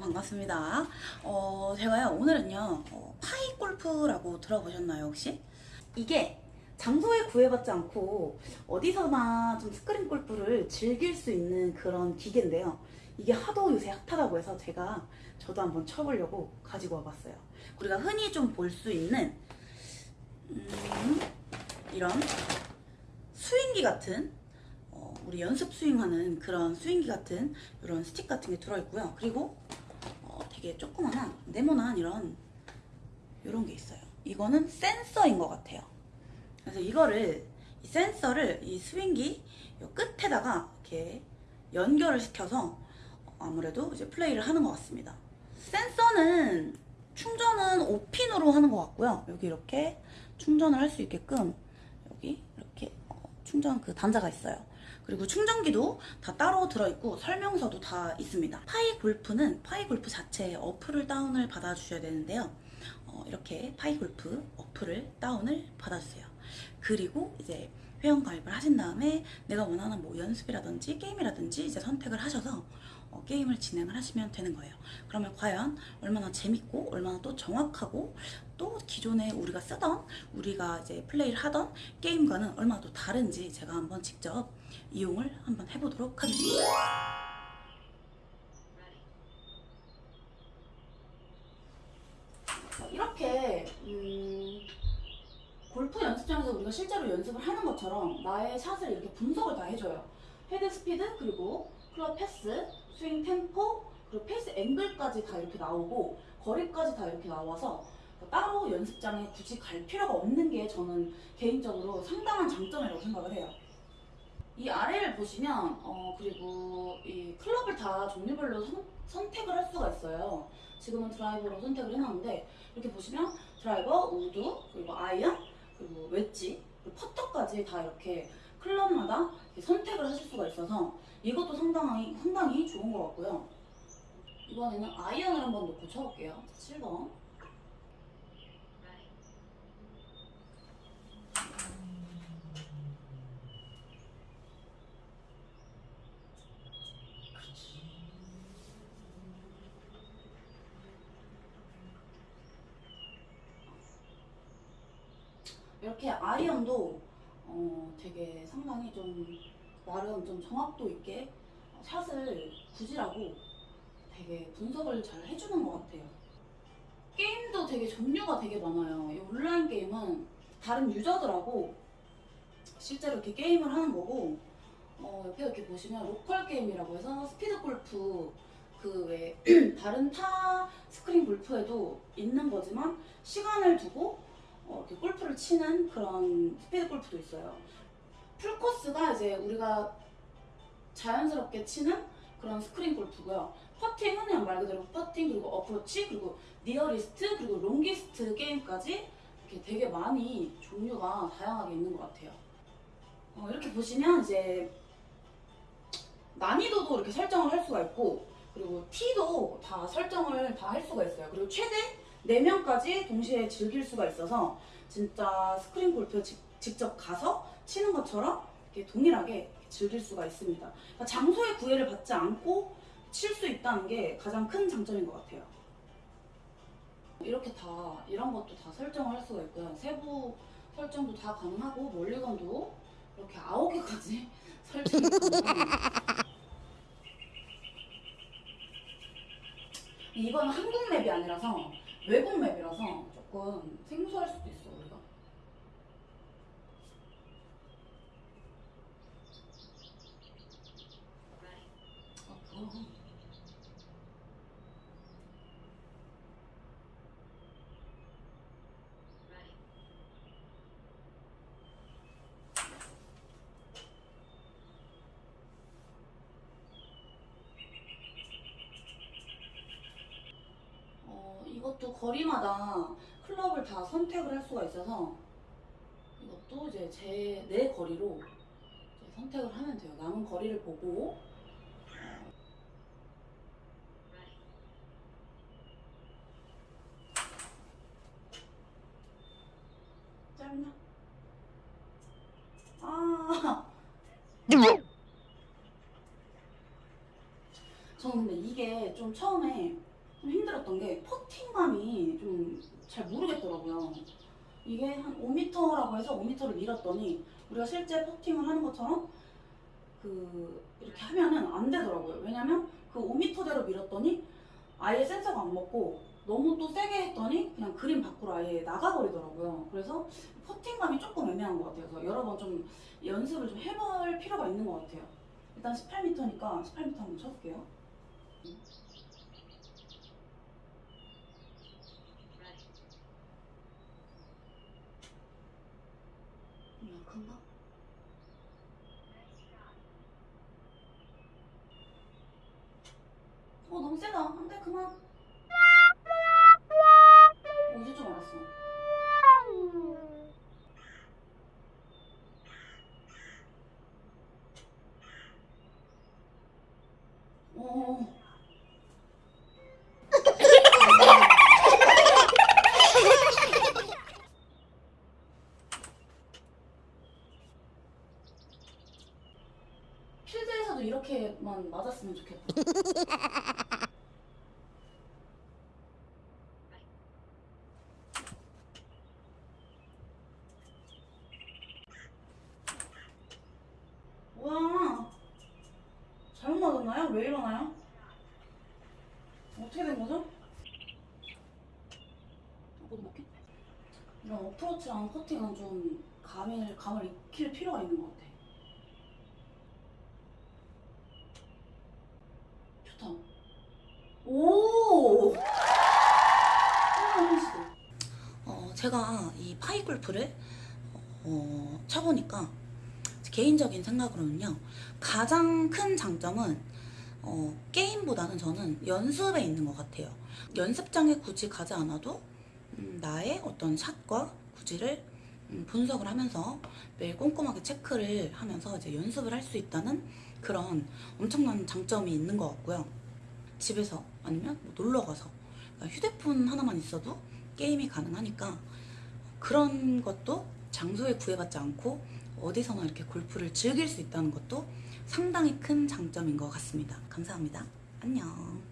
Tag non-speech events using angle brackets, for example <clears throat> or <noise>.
반갑습니다. 어, 제가요 오늘은요 어, 파이 골프라고 들어보셨나요 혹시? 이게 장소에 구애받지 않고 어디서나 좀 스크린 골프를 즐길 수 있는 그런 기계인데요. 이게 하도 요새 핫하다고 해서 제가 저도 한번 쳐보려고 가지고 와봤어요. 우리가 흔히 좀 볼 수 있는 음, 이런 스윙기 같은 어, 우리 연습 스윙하는 그런 스윙기 같은 이런 스틱 같은 게 들어있고요. 그리고 어, 되게 조그마한 네모난 이런 이런 게 있어요. 이거는 센서인 것 같아요. 그래서 이거를 이 센서를 이 스윙기 요 끝에다가 이렇게 연결을 시켜서 아무래도 이제 플레이를 하는 것 같습니다. 센서는 충전은 5핀으로 하는 것 같고요. 여기 이렇게 충전을 할 수 있게끔 여기 이렇게 어, 충전 그 단자가 있어요. 그리고 충전기도 다 따로 들어있고 설명서도 다 있습니다. 파이 골프는 파이 골프 자체의 어플을 다운을 받아주셔야 되는데요. 어, 이렇게 파이 골프 어플을 다운을 받아주세요. 그리고 이제 회원 가입을 하신 다음에 내가 원하는 뭐 연습이라든지 게임이라든지 이제 선택을 하셔서 어, 게임을 진행을 하시면 되는 거예요. 그러면 과연 얼마나 재밌고 얼마나 또 정확하고 또 기존에 우리가 쓰던 우리가 이제 플레이를 하던 게임과는 얼마나 또 다른지 제가 한번 직접 이용을 한번 해보도록 하겠습니다. 이렇게 음, 골프 연습장에서 우리가 실제로 연습을 하는 것처럼 나의 샷을 이렇게 분석을 다 해줘요. 헤드 스피드 그리고 club path, 스윙 템포 그리고 face angle까지 다 이렇게 나오고 거리까지 다 이렇게 나와서 따로 연습장에 굳이 갈 필요가 없는 게 저는 개인적으로 상당한 장점이라고 생각을 해요. 이 아래를 보시면 어 그리고 이 클럽을 다 종류별로 선, 선택을 할 수가 있어요. 지금은 드라이버로 선택을 해놨는데 이렇게 보시면 드라이버, 우드, 그리고 아이언, 그리고 웨지, 그리고 퍼터까지 다 이렇게 클럽마다 이렇게 선택을 하실 수가 있어서 이것도 상당히 상당히 좋은 것 같고요. 이번에는 아이언을 한번 놓고 쳐볼게요. 7번. 이렇게 아이언도 어, 되게 상당히 좀 나름 좀 정확도 있게 어, 샷을 구질하고 되게 분석을 잘 해주는 것 같아요. 게임도 되게 종류가 되게 많아요. 이 온라인 게임은 다른 유저들하고 실제로 이렇게 게임을 하는 거고 어, 옆에 이렇게 보시면 로컬 게임이라고 해서 스피드 골프 그외 <clears throat> 다른 타 스크린 골프에도 있는 거지만 시간을 두고 어, 이렇게 골프를 치는 그런 스피드 골프도 있어요. 풀 코스가 이제 우리가 자연스럽게 치는 그런 스크린 골프고요. 퍼팅은 그냥 말 그대로 퍼팅 그리고 어프로치 그리고 nearest 그리고 longest 게임까지 이렇게 되게 많이 종류가 다양하게 있는 것 같아요. 어, 이렇게 보시면 이제 난이도도 이렇게 설정을 할 수가 있고 그리고 티도 다 설정을 다 할 수가 있어요. 그리고 최대 4명까지 동시에 즐길 수가 있어서 진짜 스크린 골프 직, 직접 가서 치는 것처럼 이렇게 동일하게 즐길 수가 있습니다. 그러니까 장소의 구애를 받지 않고 칠 수 있다는 게 가장 큰 장점인 것 같아요. 이렇게 다 이런 것도 다 설정을 할 수가 있고요. 세부 설정도 다 가능하고 멀리건도 이렇게 아홉 개까지 <laughs> 설정이 가능합니다. 이건 한국 맵이 아니라서 외국 맵이라서 조금 생소할 수도 있어 우리가. 아? 어, 이것도 거리마다 클럽을 다 선택을 할 수가 있어서 이것도 이제 제 내 거리로 이제 선택을 하면 돼요. 남은 거리를 보고 짧나? 아, 저는 근데 이게 좀 처음에 좀 힘들었던 게 퍼팅감이 좀 잘 모르겠더라고요. 이게 한 5m라고 해서 5m를 밀었더니 우리가 실제 퍼팅을 하는 것처럼 그 이렇게 하면은 안 되더라고요. 왜냐면 그 5m대로 밀었더니 아예 센서가 안 먹고 너무 또 세게 했더니 그냥 그림 밖으로 아예 나가버리더라고요. 그래서 퍼팅감이 조금 애매한 것 같아요. 그래서 여러 번 좀 연습을 좀 해볼 필요가 있는 것 같아요. 일단 18m니까 18m 한번 쳐볼게요. 좀 약한가? 어 너무 세다. 안돼 그만. 어, 이제 좀 알았어. 어. 필드에서도 맞았으면 좋겠다. <laughs> 와, 잘못 맞았나요? 왜 이러나요? 어떻게 된 거죠? 어디 먹게? 이런 어프로치랑 퍼팅은 좀 감을, 감을 익힐 필요가 있는 것 같아. 좋다. 오! 시도. 어, 제가 이 파이 골프를 어, 쳐보니까 개인적인 생각으로는요 가장 큰 장점은 어, 게임보다는 저는 연습에 있는 것 같아요 연습장에 굳이 가지 않아도 음, 나의 어떤 샷과 구질을 음, 분석을 하면서 매일 꼼꼼하게 체크를 하면서 이제 연습을 할 수 있다는 그런 엄청난 장점이 있는 것 같고요 집에서 아니면 뭐 놀러 가서 그러니까 휴대폰 하나만 있어도 게임이 가능하니까 그런 것도 장소에 구애받지 않고 어디서나 이렇게 골프를 즐길 수 있다는 것도 상당히 큰 장점인 것 같습니다. 감사합니다. 안녕.